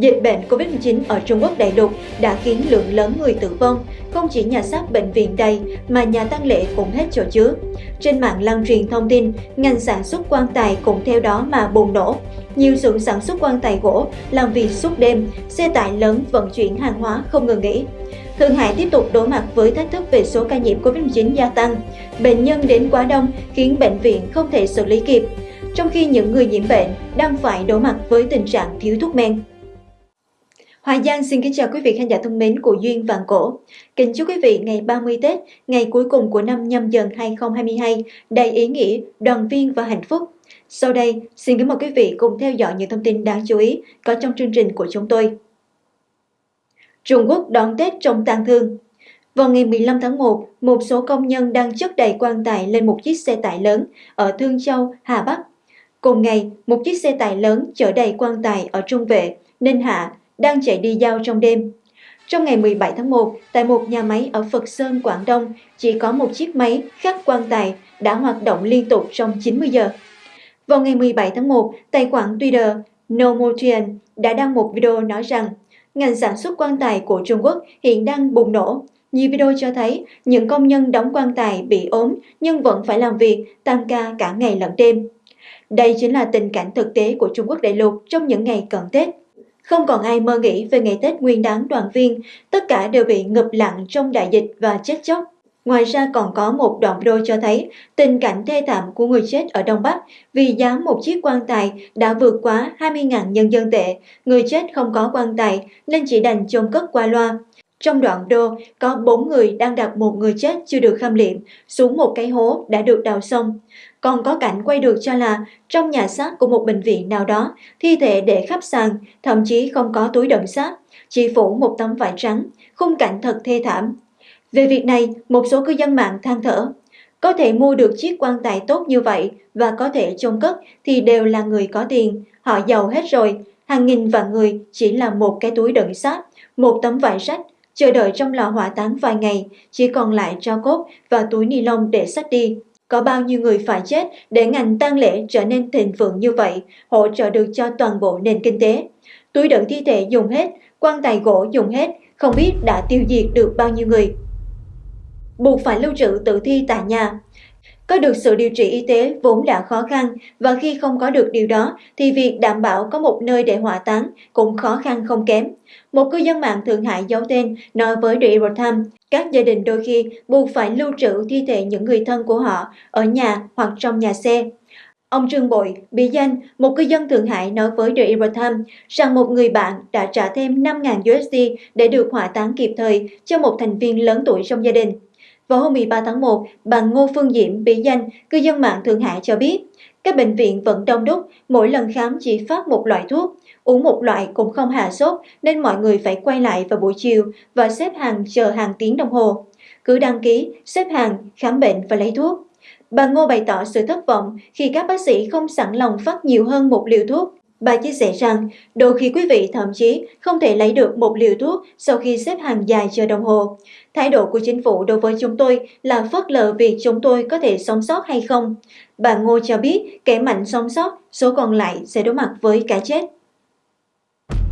Dịch bệnh Covid-19 ở Trung Quốc đại lục đã khiến lượng lớn người tử vong, không chỉ nhà xác bệnh viện đầy mà nhà tang lễ cũng hết chỗ chứa. Trên mạng lan truyền thông tin, ngành sản xuất quan tài cũng theo đó mà bùng nổ. Nhiều xưởng sản xuất quan tài gỗ làm việc suốt đêm, xe tải lớn vận chuyển hàng hóa không ngừng nghỉ. Thượng Hải tiếp tục đối mặt với thách thức về số ca nhiễm Covid-19 gia tăng. Bệnh nhân đến quá đông khiến bệnh viện không thể xử lý kịp, trong khi những người nhiễm bệnh đang phải đối mặt với tình trạng thiếu thuốc men. Hoài Giang xin kính chào quý vị khán giả thân mến của Duyên Vàng Cổ. Kính chúc quý vị ngày 30 Tết, ngày cuối cùng của năm nhâm dần 2022, đầy ý nghĩa, đoàn viên và hạnh phúc. Sau đây, xin kính mời quý vị cùng theo dõi những thông tin đáng chú ý có trong chương trình của chúng tôi. Trung Quốc đón Tết trong tang thương vào ngày 15 tháng 1, một số công nhân đang chất đầy quan tài lên một chiếc xe tải lớn ở Thương Châu, Hà Bắc. Cùng ngày, một chiếc xe tải lớn chở đầy quan tài ở Trung Vệ, Ninh Hạ đang chạy đi giao trong đêm. Trong ngày 17 tháng 1, tại một nhà máy ở Phật Sơn, Quảng Đông, chỉ có một chiếc máy khắc quan tài đã hoạt động liên tục trong 90 giờ. Vào ngày 17 tháng 1, tài khoản Twitter Nomotrian đã đăng một video nói rằng ngành sản xuất quan tài của Trung Quốc hiện đang bùng nổ. Nhiều video cho thấy những công nhân đóng quan tài bị ốm nhưng vẫn phải làm việc, tăng ca cả ngày lẫn đêm. Đây chính là tình cảnh thực tế của Trung Quốc đại lục trong những ngày cận Tết. Không còn ai mơ nghĩ về ngày Tết nguyên đáng đoàn viên, tất cả đều bị ngập lặng trong đại dịch và chết chóc. Ngoài ra còn có một đoạn video cho thấy tình cảnh thê thảm của người chết ở Đông Bắc vì giá một chiếc quan tài đã vượt quá 20.000 nhân dân tệ. Người chết không có quan tài nên chỉ đành chôn cất qua loa. Trong đoạn đô có bốn người đang đặt một người chết chưa được khâm liệm xuống một cái hố đã được đào xong. Còn có cảnh quay được cho là trong nhà xác của một bệnh viện nào đó, thi thể để khắp sàn, thậm chí không có túi đựng xác, chỉ phủ một tấm vải trắng, khung cảnh thật thê thảm. Về việc này, một số cư dân mạng than thở. Có thể mua được chiếc quan tài tốt như vậy và có thể chôn cất thì đều là người có tiền, họ giàu hết rồi, hàng nghìn vạn người chỉ là một cái túi đựng xác, một tấm vải rách, chờ đợi trong lò hỏa táng vài ngày, chỉ còn lại tro cốt và túi ni lông để xách đi. Có bao nhiêu người phải chết để ngành tang lễ trở nên thịnh vượng như vậy, hỗ trợ được cho toàn bộ nền kinh tế. Túi đựng thi thể dùng hết, quan tài gỗ dùng hết, không biết đã tiêu diệt được bao nhiêu người. Buộc phải lưu trữ tự thi tại nhà, có được sự điều trị y tế vốn đã khó khăn và khi không có được điều đó thì việc đảm bảo có một nơi để hỏa táng cũng khó khăn không kém. Một cư dân mạng Thượng Hải giấu tên nói với The Epoch Times, các gia đình đôi khi buộc phải lưu trữ thi thể những người thân của họ ở nhà hoặc trong nhà xe. Ông Trương Bội, bị danh, một cư dân Thượng Hải nói với The Epoch Times rằng một người bạn đã trả thêm 5.000 USD để được hỏa táng kịp thời cho một thành viên lớn tuổi trong gia đình. Vào hôm 13 tháng 1, bà Ngô Phương Diễm bị danh, cư dân mạng Thượng Hải cho biết, các bệnh viện vẫn đông đúc, mỗi lần khám chỉ phát một loại thuốc, uống một loại cũng không hạ sốt nên mọi người phải quay lại vào buổi chiều và xếp hàng chờ hàng tiếng đồng hồ. Cứ đăng ký, xếp hàng, khám bệnh và lấy thuốc. Bà Ngô bày tỏ sự thất vọng khi các bác sĩ không sẵn lòng phát nhiều hơn một liều thuốc Bà chia sẻ rằng, đôi khi quý vị thậm chí không thể lấy được một liều thuốc sau khi xếp hàng dài chờ đồng hồ. Thái độ của chính phủ đối với chúng tôi là phớt lờ việc chúng tôi có thể sống sót hay không. Bà Ngô cho biết kẻ mạnh sống sót, số còn lại sẽ đối mặt với cái chết.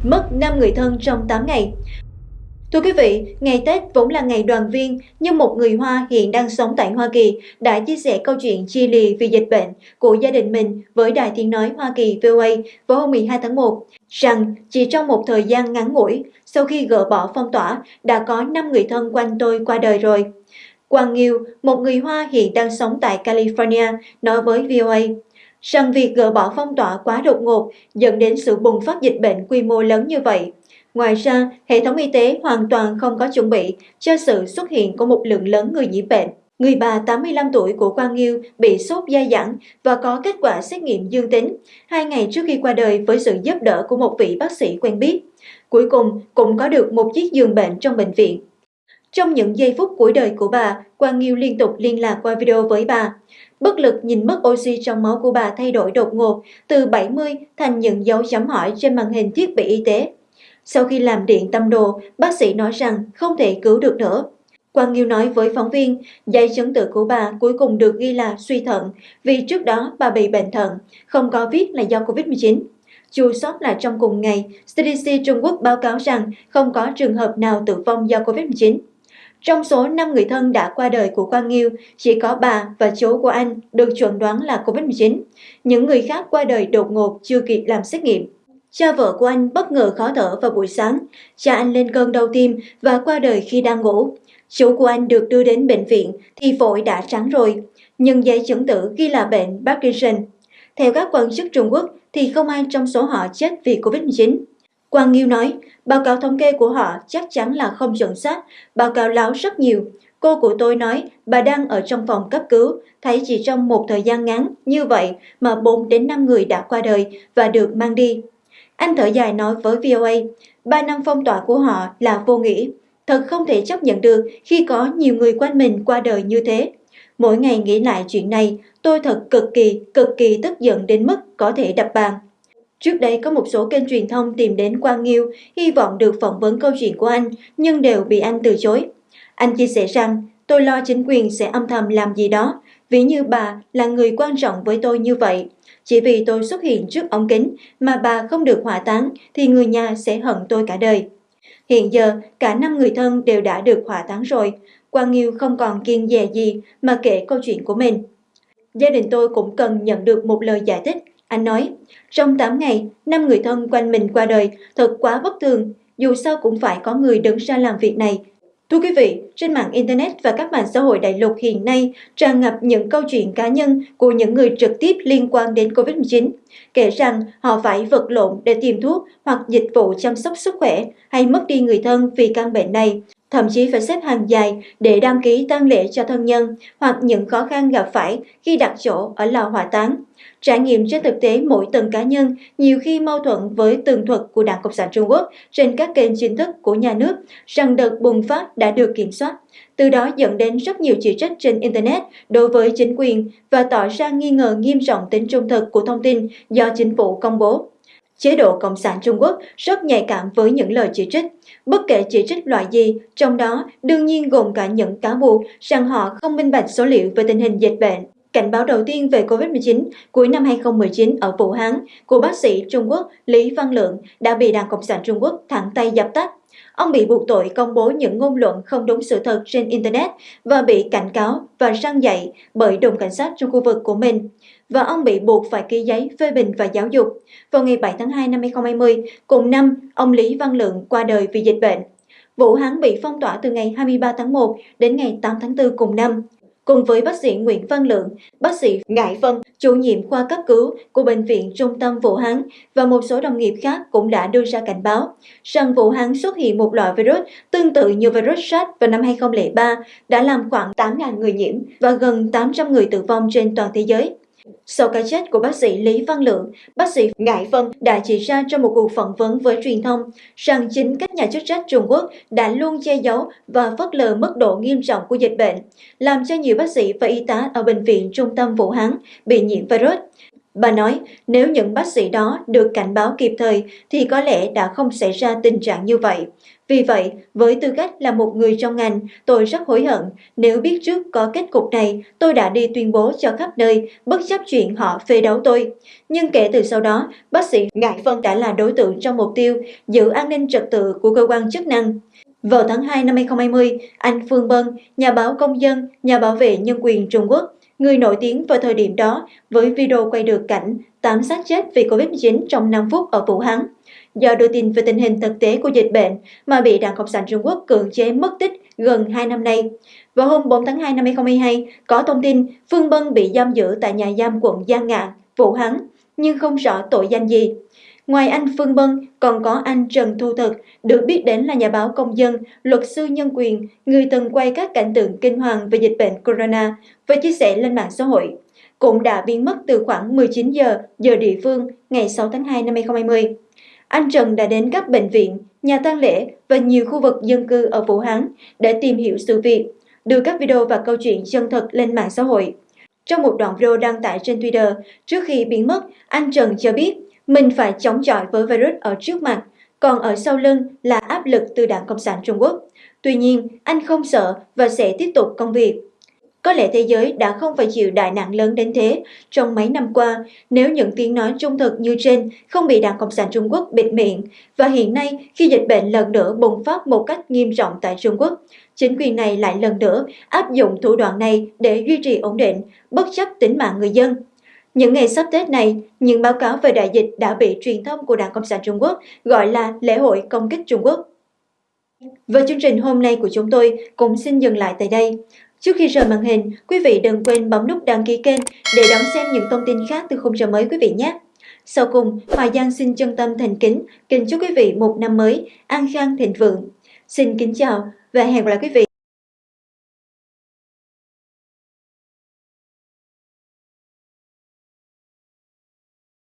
Mất 5 người thân trong 8 ngày Thưa quý vị, ngày Tết vốn là ngày đoàn viên, nhưng một người Hoa hiện đang sống tại Hoa Kỳ đã chia sẻ câu chuyện chia lì vì dịch bệnh của gia đình mình với Đài Tiếng Nói Hoa Kỳ VOA vào hôm 12 tháng 1, rằng chỉ trong một thời gian ngắn ngủi, sau khi gỡ bỏ phong tỏa, đã có 5 người thân quanh tôi qua đời rồi. Quang Nghiêu, một người Hoa hiện đang sống tại California, nói với VOA rằng việc gỡ bỏ phong tỏa quá đột ngột dẫn đến sự bùng phát dịch bệnh quy mô lớn như vậy Ngoài ra, hệ thống y tế hoàn toàn không có chuẩn bị cho sự xuất hiện của một lượng lớn người nhiễm bệnh. Người bà 85 tuổi của Quang Nghiêu bị sốt dai dẳng và có kết quả xét nghiệm dương tính hai ngày trước khi qua đời với sự giúp đỡ của một vị bác sĩ quen biết. Cuối cùng cũng có được một chiếc giường bệnh trong bệnh viện. Trong những giây phút cuối đời của bà, Quang Nghiêu liên tục liên lạc qua video với bà. Bất lực nhìn mức oxy trong máu của bà thay đổi đột ngột từ 70 thành những dấu chấm hỏi trên màn hình thiết bị y tế. Sau khi làm điện tâm đồ, bác sĩ nói rằng không thể cứu được nữa. Quang Nghiêu nói với phóng viên, giấy chứng tử của bà cuối cùng được ghi là suy thận vì trước đó bà bị bệnh thận, không có viết là do Covid-19. Chua sót là trong cùng ngày, CDC Trung Quốc báo cáo rằng không có trường hợp nào tử vong do COVID-19. Trong số 5 người thân đã qua đời của Quang Nghiêu, chỉ có bà và chú của anh được chuẩn đoán là COVID-19. Những người khác qua đời đột ngột chưa kịp làm xét nghiệm. Cha vợ của anh bất ngờ khó thở vào buổi sáng. Cha anh lên cơn đau tim và qua đời khi đang ngủ. Chú của anh được đưa đến bệnh viện thì phổi đã trắng rồi, nhưng giấy chứng tử ghi là bệnh Parkinson. Theo các quan chức Trung Quốc thì không ai trong số họ chết vì COVID-19. Quang Nghiêu nói, báo cáo thống kê của họ chắc chắn là không chuẩn xác, báo cáo láo rất nhiều. Cô của tôi nói bà đang ở trong phòng cấp cứu, thấy chỉ trong một thời gian ngắn như vậy mà 4 đến 5 người đã qua đời và được mang đi. Anh thở dài nói với VOA, ba năm phong tỏa của họ là vô nghĩa. Thật không thể chấp nhận được khi có nhiều người quanh mình qua đời như thế. Mỗi ngày nghĩ lại chuyện này, tôi thật cực kỳ, cực kỳ tức giận đến mức có thể đập bàn. Trước đây có một số kênh truyền thông tìm đến Quang Nghiêu hy vọng được phỏng vấn câu chuyện của anh nhưng đều bị anh từ chối. Anh chia sẻ rằng tôi lo chính quyền sẽ âm thầm làm gì đó ví như bà là người quan trọng với tôi như vậy. Chỉ vì tôi xuất hiện trước ống kính mà bà không được hỏa táng thì người nhà sẽ hận tôi cả đời. Hiện giờ cả năm người thân đều đã được hỏa táng rồi. Quang Nghiêu không còn kiên dè gì mà kể câu chuyện của mình. Gia đình tôi cũng cần nhận được một lời giải thích anh nói, trong 8 ngày, năm người thân quanh mình qua đời, thật quá bất thường, dù sao cũng phải có người đứng ra làm việc này. Thưa quý vị, trên mạng Internet và các mạng xã hội đại lục hiện nay tràn ngập những câu chuyện cá nhân của những người trực tiếp liên quan đến COVID-19, kể rằng họ phải vật lộn để tìm thuốc hoặc dịch vụ chăm sóc sức khỏe hay mất đi người thân vì căn bệnh này, thậm chí phải xếp hàng dài để đăng ký tang lễ cho thân nhân hoặc những khó khăn gặp phải khi đặt chỗ ở lò hỏa táng. Trải nghiệm trên thực tế mỗi từng cá nhân nhiều khi mâu thuẫn với tường thuật của Đảng Cộng sản Trung Quốc trên các kênh chính thức của nhà nước rằng đợt bùng phát đã được kiểm soát, từ đó dẫn đến rất nhiều chỉ trích trên Internet đối với chính quyền và tỏ ra nghi ngờ nghiêm trọng tính trung thực của thông tin do chính phủ công bố. Chế độ Cộng sản Trung Quốc rất nhạy cảm với những lời chỉ trích, bất kể chỉ trích loại gì, trong đó đương nhiên gồm cả những cáo buộc rằng họ không minh bạch số liệu về tình hình dịch bệnh. Cảnh báo đầu tiên về COVID-19 cuối năm 2019 ở Vũ Hán của bác sĩ Trung Quốc Lý Văn Lượng đã bị Đảng Cộng sản Trung Quốc thẳng tay dập tắt. Ông bị buộc tội công bố những ngôn luận không đúng sự thật trên Internet và bị cảnh cáo và răng dạy bởi đồn cảnh sát trong khu vực của mình. Và ông bị buộc phải ký giấy phê bình và giáo dục. Vào ngày 7 tháng 2 năm 2020, cùng năm, ông Lý Văn Lượng qua đời vì dịch bệnh. Vũ Hán bị phong tỏa từ ngày 23 tháng 1 đến ngày 8 tháng 4 cùng năm cùng với bác sĩ Nguyễn Văn Lượng, bác sĩ Ngải Vân, chủ nhiệm khoa cấp cứu của Bệnh viện Trung tâm Vũ Hán và một số đồng nghiệp khác cũng đã đưa ra cảnh báo rằng Vũ Hán xuất hiện một loại virus tương tự như virus SARS vào năm 2003 đã làm khoảng 8.000 người nhiễm và gần 800 người tử vong trên toàn thế giới. Sau cái chết của bác sĩ Lý Văn Lượng, bác sĩ Ngải Vân đã chỉ ra trong một cuộc phỏng vấn với truyền thông rằng chính các nhà chức trách Trung Quốc đã luôn che giấu và phớt lờ mức độ nghiêm trọng của dịch bệnh, làm cho nhiều bác sĩ và y tá ở bệnh viện trung tâm Vũ Hán bị nhiễm virus. Bà nói nếu những bác sĩ đó được cảnh báo kịp thời thì có lẽ đã không xảy ra tình trạng như vậy. Vì vậy, với tư cách là một người trong ngành, tôi rất hối hận. Nếu biết trước có kết cục này, tôi đã đi tuyên bố cho khắp nơi, bất chấp chuyện họ phê đấu tôi. Nhưng kể từ sau đó, bác sĩ Ngải Vân đã là đối tượng trong mục tiêu giữ an ninh trật tự của cơ quan chức năng. Vào tháng 2 năm 2020, anh Phương Bân, nhà báo công dân, nhà bảo vệ nhân quyền Trung Quốc, người nổi tiếng vào thời điểm đó với video quay được cảnh tám xác chết vì Covid-19 trong 5 phút ở Vũ Hán do đưa tin về tình hình thực tế của dịch bệnh mà bị Đảng Cộng sản Trung Quốc cưỡng chế mất tích gần 2 năm nay. Vào hôm 4 tháng 2 năm 2022, có thông tin Phương Bân bị giam giữ tại nhà giam quận Giang Ngạn, Vũ Hán, nhưng không rõ tội danh gì. Ngoài anh Phương Bân, còn có anh Trần Thu Thực, được biết đến là nhà báo công dân, luật sư nhân quyền, người từng quay các cảnh tượng kinh hoàng về dịch bệnh corona và chia sẻ lên mạng xã hội. Cũng đã biến mất từ khoảng 19 giờ giờ địa phương ngày 6 tháng 2 năm 2020 anh Trần đã đến các bệnh viện, nhà tang lễ và nhiều khu vực dân cư ở Vũ Hán để tìm hiểu sự việc, đưa các video và câu chuyện chân thật lên mạng xã hội. Trong một đoạn video đăng tải trên Twitter, trước khi biến mất, anh Trần cho biết mình phải chống chọi với virus ở trước mặt, còn ở sau lưng là áp lực từ Đảng Cộng sản Trung Quốc. Tuy nhiên, anh không sợ và sẽ tiếp tục công việc. Có lẽ thế giới đã không phải chịu đại nạn lớn đến thế trong mấy năm qua nếu những tiếng nói trung thực như trên không bị Đảng Cộng sản Trung Quốc bịt miệng. Và hiện nay, khi dịch bệnh lần nữa bùng phát một cách nghiêm trọng tại Trung Quốc, chính quyền này lại lần nữa áp dụng thủ đoạn này để duy trì ổn định, bất chấp tính mạng người dân. Những ngày sắp Tết này, những báo cáo về đại dịch đã bị truyền thông của Đảng Cộng sản Trung Quốc gọi là lễ hội công kích Trung Quốc. Và chương trình hôm nay của chúng tôi cũng xin dừng lại tại đây. Trước khi rời màn hình, quý vị đừng quên bấm nút đăng ký kênh để đón xem những thông tin khác từ khung giờ mới quý vị nhé. Sau cùng, Hòa Giang xin chân tâm thành kính, kính chúc quý vị một năm mới, an khang thịnh vượng. Xin kính chào và hẹn gặp lại quý vị.